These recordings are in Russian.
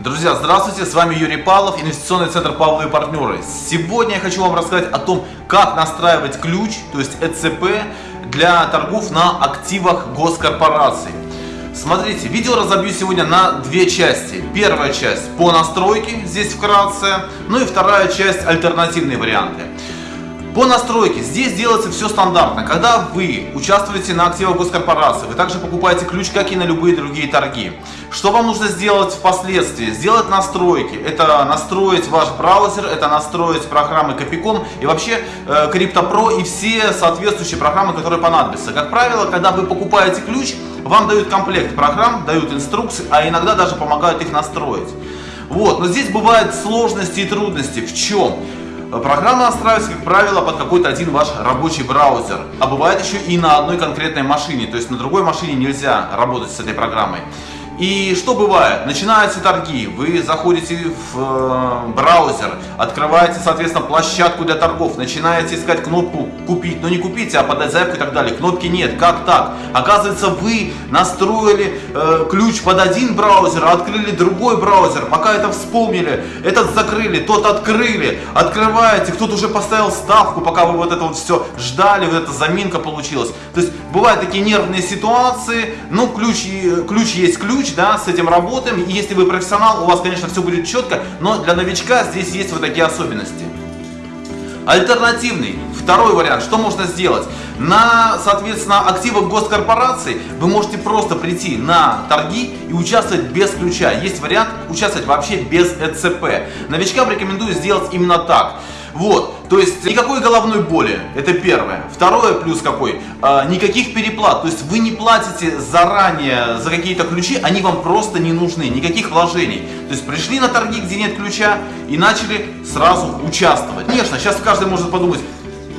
Друзья, здравствуйте, с вами Юрий Павлов, инвестиционный центр Павловы и партнеры. Сегодня я хочу вам рассказать о том, как настраивать ключ, то есть ЭЦП, для торгов на активах госкорпораций. Смотрите, видео разобью сегодня на две части. Первая часть по настройке, здесь вкратце, ну и вторая часть альтернативные варианты. По настройке здесь делается все стандартно. Когда вы участвуете на активах госкорпорации, вы также покупаете ключ, как и на любые другие торги. Что вам нужно сделать впоследствии? Сделать настройки. Это настроить ваш браузер, это настроить программы Копиком и вообще э, CryptoPro и все соответствующие программы, которые понадобятся. Как правило, когда вы покупаете ключ, вам дают комплект программ, дают инструкции, а иногда даже помогают их настроить. Вот, но здесь бывают сложности и трудности. В чем? Программа настраивается, как правило, под какой-то один ваш рабочий браузер. А бывает еще и на одной конкретной машине. То есть на другой машине нельзя работать с этой программой. И что бывает? Начинаются торги, вы заходите в э, браузер, открываете, соответственно, площадку для торгов, начинаете искать кнопку «Купить», но не купите, а подать заявку и так далее. Кнопки нет. Как так? Оказывается, вы настроили э, ключ под один браузер, открыли другой браузер. Пока это вспомнили, этот закрыли, тот открыли, открываете, кто-то уже поставил ставку, пока вы вот это вот все ждали, вот эта заминка получилась. То есть бывают такие нервные ситуации, ну ключ, ключ есть ключ, ключ, да, с этим работаем. И если вы профессионал, у вас, конечно, все будет четко, но для новичка здесь есть вот такие особенности. Альтернативный, второй вариант, что можно сделать? На, соответственно, активах госкорпораций вы можете просто прийти на торги и участвовать без ключа. Есть вариант участвовать вообще без ЭЦП. Новичкам рекомендую сделать именно так. Вот, то есть никакой головной боли, это первое. Второе плюс какой, а, никаких переплат, то есть вы не платите заранее за какие-то ключи, они вам просто не нужны, никаких вложений. То есть пришли на торги, где нет ключа и начали сразу участвовать. Конечно, сейчас каждый может подумать,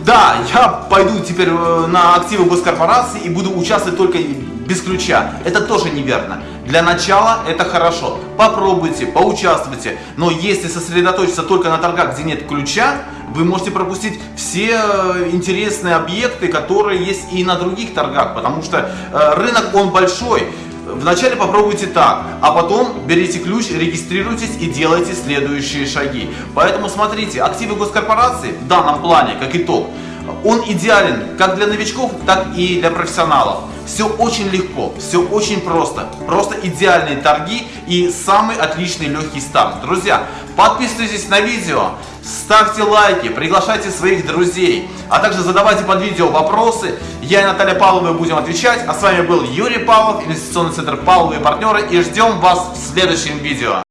да, я пойду теперь э, на активы госкорпорации и буду участвовать только без ключа. Это тоже неверно. Для начала это хорошо. Попробуйте, поучаствуйте. Но если сосредоточиться только на торгах, где нет ключа, вы можете пропустить все э, интересные объекты, которые есть и на других торгах. Потому что э, рынок, он большой. Вначале попробуйте так, а потом берите ключ, регистрируйтесь и делайте следующие шаги. Поэтому смотрите, активы госкорпорации в данном плане, как итог, он идеален как для новичков, так и для профессионалов. Все очень легко, все очень просто. Просто идеальные торги и самый отличный легкий старт. Друзья, подписывайтесь на видео, ставьте лайки, приглашайте своих друзей, а также задавайте под видео вопросы. Я и Наталья Павлова будем отвечать. А с вами был Юрий Павлов, инвестиционный центр Павловы и партнеры. И ждем вас в следующем видео.